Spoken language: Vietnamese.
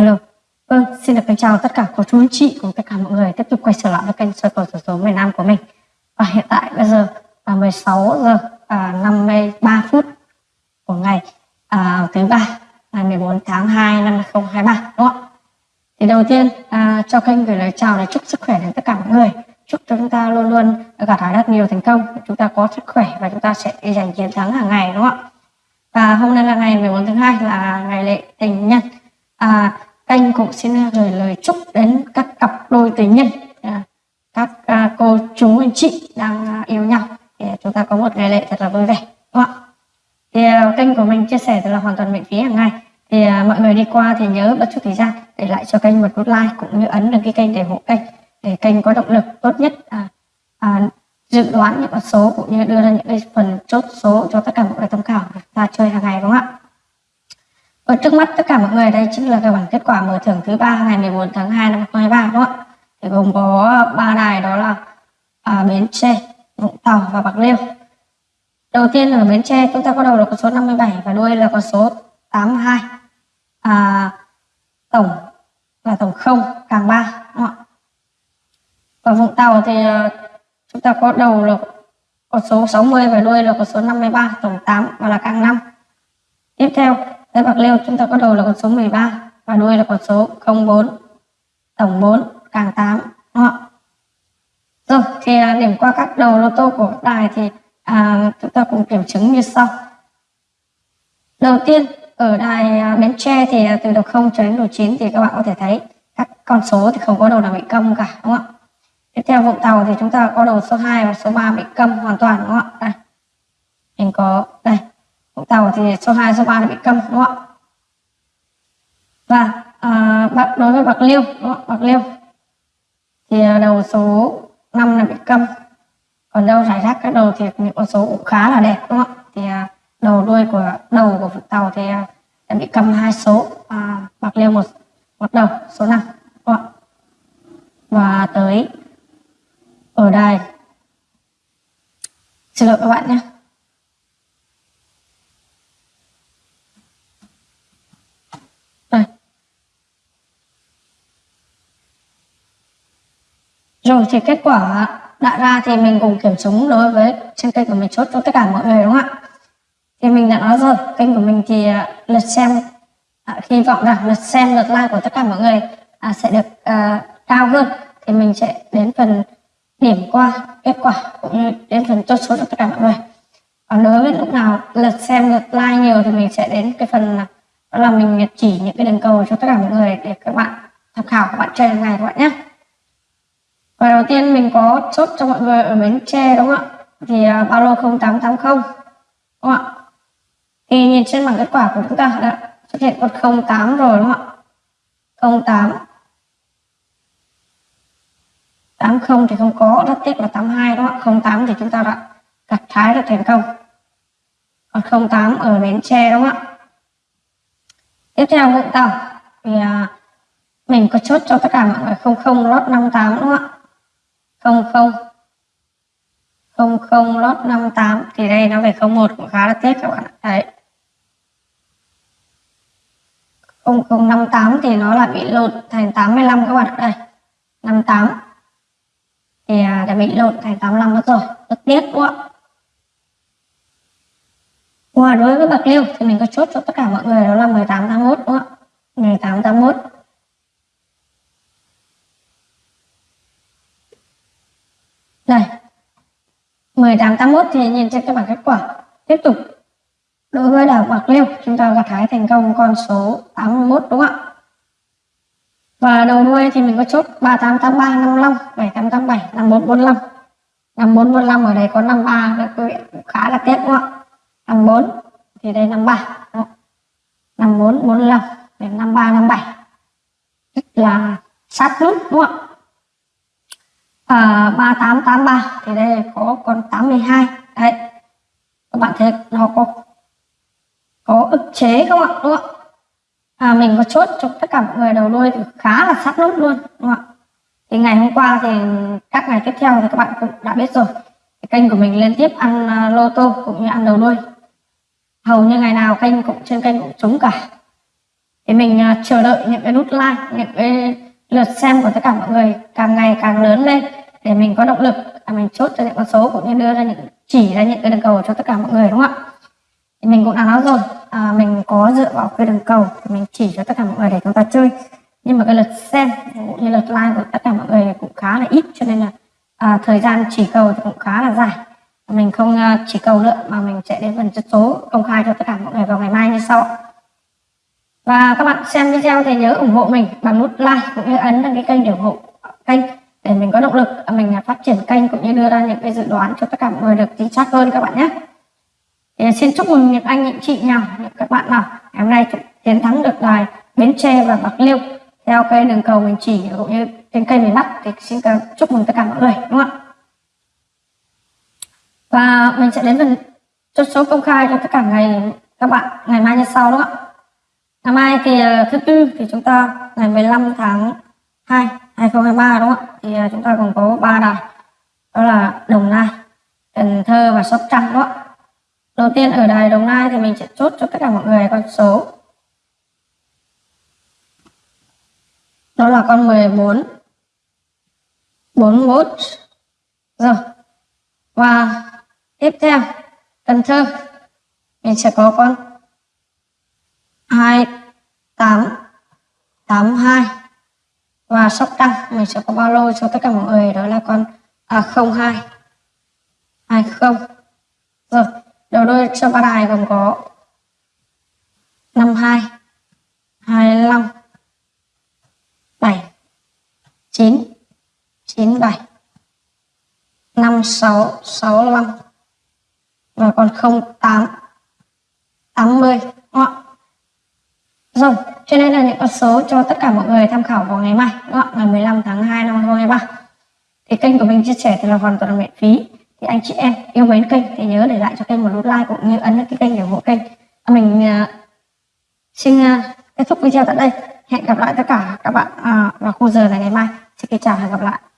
Alo, vâng, xin được kính chào tất cả cô chú anh chị cùng tất cả mọi người tiếp tục quay trở lại với kênh soi cầu sổ số miền Nam của mình. Và hiện tại bây giờ là 16 giờ à, 53 phút của ngày à, thứ ba ngày 14 tháng 2 năm 2023 đúng không ạ? Thì đầu tiên à, cho kênh gửi lời chào để chúc sức khỏe đến tất cả mọi người. Chúc cho chúng ta luôn luôn gặt hái rất nhiều thành công, chúng ta có sức khỏe và chúng ta sẽ giành chiến thắng hàng ngày đúng không ạ? Và hôm nay là ngày 14 tháng 2 là ngày lễ tình nhân. À, kênh cũng xin gửi lời chúc đến các cặp đôi tình nhân, à, các à, cô chú anh chị đang à, yêu nhau để chúng ta có một ngày lễ thật là vui vẻ đúng không? Thì kênh của mình chia sẻ là hoàn toàn miễn phí hàng ngày. Thì mọi người đi qua thì nhớ bất chút thời gian để lại cho kênh một nút like cũng như ấn đăng ký kênh để hộ kênh để kênh có động lực tốt nhất à, à, dự đoán những con số cũng như đưa ra những cái phần chốt số cho tất cả mọi người tham khảo và chơi hàng ngày đúng không ạ? Và trước mắt tất cả mọi người đây chính là cái bảng kết quả mở thưởng thứ ba ngày 14 tháng 2 năm 2023 đúng không ạ? Thì gồm có ba đài đó là à, Bến Tre, Vũng Tàu và Bạc Liêu. Đầu tiên ở Bến Tre chúng ta có đầu là con số 57 và đuôi là con số 82. À, tổng là tổng 0 càng 3 đúng không ạ? Và Vũng Tàu thì à, chúng ta có đầu là con số 60 và đuôi là con số 53 tổng 8 và là càng 5 tiếp theo tại bạc liêu chúng ta có đầu là con số 13 và đuôi là con số 04 tổng 4 càng 8 đúng không? rồi thì à, điểm qua các đầu lô tô của đài thì à, chúng ta cùng kiểm chứng như sau đầu tiên ở đài à, Bến Tre thì à, từ đầu 0 cho đến đầu 9 thì các bạn có thể thấy các con số thì không có đầu nào bị câm cả đúng không ạ Tiếp theo Vũng Tàu thì chúng ta có đầu số 2 và số 3 bị câm hoàn toàn đúng không ạ? Đây. Mình có Tàu thì số 2 số 3 bị câm đúng không ạ? Và à, bạc đối với Bạc Liêu đúng không? Bạc Liêu thì à, đầu số 5 là bị câm. Còn đâu rải rác các đầu thì những con số cũng khá là đẹp đúng không ạ? Thì à, đầu đuôi của đầu của Vũng Tàu thì à, bị câm hai số à, Bạc Liêu một một đầu số 5 đúng không ạ? Và tới ở đây xin lỗi các bạn nhé rồi thì kết quả đã ra thì mình cùng kiểm chứng đối với trên kênh của mình chốt cho tất cả mọi người đúng không ạ? Thì mình đã nói rồi kênh của mình thì à, lượt xem à, hy vọng rằng lượt xem lượt like của tất cả mọi người à, sẽ được à, cao hơn. Thì mình sẽ đến phần điểm qua kết quả cũng như đến phần chốt số cho tất cả mọi người. Còn đối với lúc nào lượt xem lượt like nhiều thì mình sẽ đến cái phần là đó là mình chỉ những cái đường cầu cho tất cả mọi người để các bạn tham khảo các bạn chơi ngày các bạn nhé và đầu tiên mình có chốt cho mọi người ở bến tre đúng không ạ? Thì uh, bao lô 0880 đúng không ạ? Thì nhìn trên bảng kết quả của chúng ta đã xuất hiện con 08 rồi đúng không ạ? 08 80 thì không có rất tiếc là 82 đúng không ạ? 08 thì chúng ta đã gặt thái được thành công. Còn 08 ở Bến Tre đúng không ạ? Tiếp theo Vũng Tàu. Thì uh, mình có chốt cho tất cả mọi người 00 lót 58 đúng không ạ? không không. Không không lót 58 thì đây nó về 01 cũng khá là tiếc các bạn đấy. 0058 thì nó lại bị lột thành 85 các bạn đây 58 thì à, đã bị lột thành 85 mất rồi. Rất tiếc quá Wow, đối với bạc liêu thì mình có chốt cho tất cả mọi người đó là 18 81 đúng không ạ? 18 81 1881 thì nhìn trên cái bảng kết quả. Tiếp tục. Đối với đảo bạc liêu, chúng ta gặt hái thành công con số 81 đúng không ạ? Và đầu đuôi thì mình có chốt 3883 55 7887 5445 5445 ở đây có 53 được quý vị khá là tiếc đúng không ạ? 54 thì đây 53 đúng không? 54 45 đến 53 57 rất là sát nút đúng không ạ? Ờ, à, 3883 thì đây có con 82 đấy. Các bạn thấy nó có có ức chế không ạ? Đúng không ạ? À, mình có chốt cho tất cả mọi người đầu đuôi thì khá là sát nút luôn đúng không ạ? Thì ngày hôm qua thì các ngày tiếp theo thì các bạn cũng đã biết rồi. Cái kênh của mình liên tiếp ăn uh, lô tô cũng như ăn đầu đuôi. Hầu như ngày nào kênh cũng trên kênh cũng trúng cả. Thì mình uh, chờ đợi những cái nút like những cái lượt xem của tất cả mọi người càng ngày càng lớn lên để mình có động lực là mình chốt cho những con số cũng như đưa ra những chỉ ra những cái đường cầu cho tất cả mọi người đúng không ạ? Thì mình cũng đã nói rồi à, mình có dựa vào cái đường cầu thì mình chỉ cho tất cả mọi người để chúng ta chơi. Nhưng mà cái lượt xem cũng như lượt like của tất cả mọi người cũng khá là ít cho nên là à, thời gian chỉ cầu thì cũng khá là dài. Mình không à, chỉ cầu nữa mà mình sẽ đến phần chất số công khai cho tất cả mọi người vào ngày mai như sau. Và các bạn xem video thì nhớ ủng hộ mình bằng nút like cũng như ấn đăng ký kênh để ủng hộ kênh để mình có động lực à, mình à, phát triển kênh cũng như đưa ra những cái dự đoán cho tất cả mọi người được chính xác hơn các bạn nhé. Thì xin chúc mừng những anh, những chị nào, những các bạn nào. Ngày hôm nay chiến thắng được đài Bến Tre và Bạc Liêu theo cái đường cầu mình chỉ cũng như trên kênh miền Bắc. Thì xin chúc mừng tất cả mọi người, đúng không ạ? Và mình sẽ đến phần chốt số công khai cho tất cả ngày, các bạn, ngày mai như sau, đúng không? ngày mai thì à, thứ tư thì chúng ta ngày 15 tháng 2 2023 đúng không ạ? Thì à, chúng ta còn có ba đài. Đó là Đồng Nai Cần Thơ và Sóc Trăng đó đầu tiên ở đài Đồng Nai thì mình sẽ chốt cho tất cả mọi người con số. Đó là con 14 41 rồi và tiếp theo Cần Thơ. Mình sẽ có con 28, 82. 8 2 mình sẽ có bao lô cho tất cả mọi người? Đó là con à, 02 20 rồi đầu đuôi cho ba đài gồm có 52 25 7 9 97 56 65 và còn 08 80 đúng không? Rồi, cho nên là những con số cho tất cả mọi người tham khảo vào ngày mai, đúng không? ngày 15 tháng 2 năm 2023. Thì kênh của mình chia sẻ thì là hoàn toàn miễn phí. Thì anh chị em yêu mến kênh thì nhớ để lại cho kênh một nút like cũng như ấn cái kênh để ủng hộ kênh. Mình uh, xin uh, kết thúc video tại đây. Hẹn gặp lại tất cả các bạn uh, vào khung giờ này ngày mai. Xin kính chào và hẹn gặp lại.